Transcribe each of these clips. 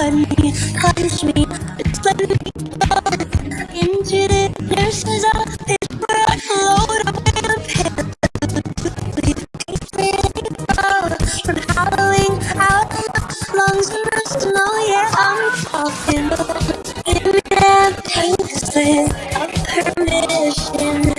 me, punch me, let me go into the nurse's office where I float away the pain. From howling out lungs and rust, no, yeah, I'm talking. Give me that pain of permission.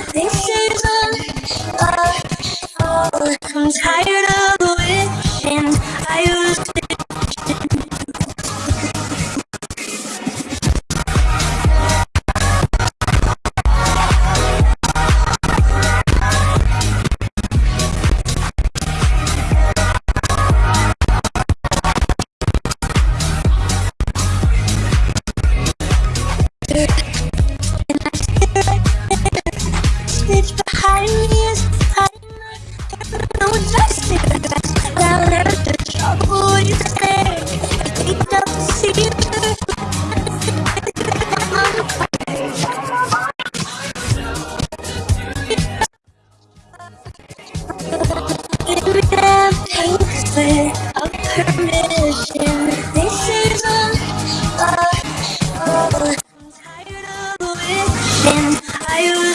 And I feel like Bitch behind me. No wishing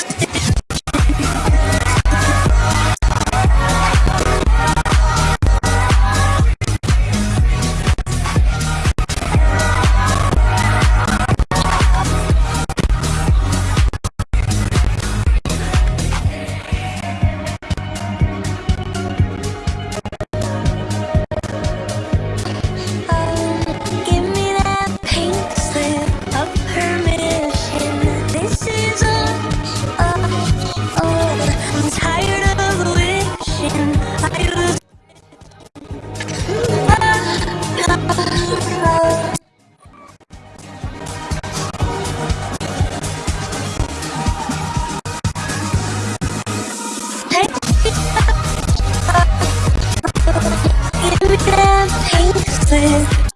Give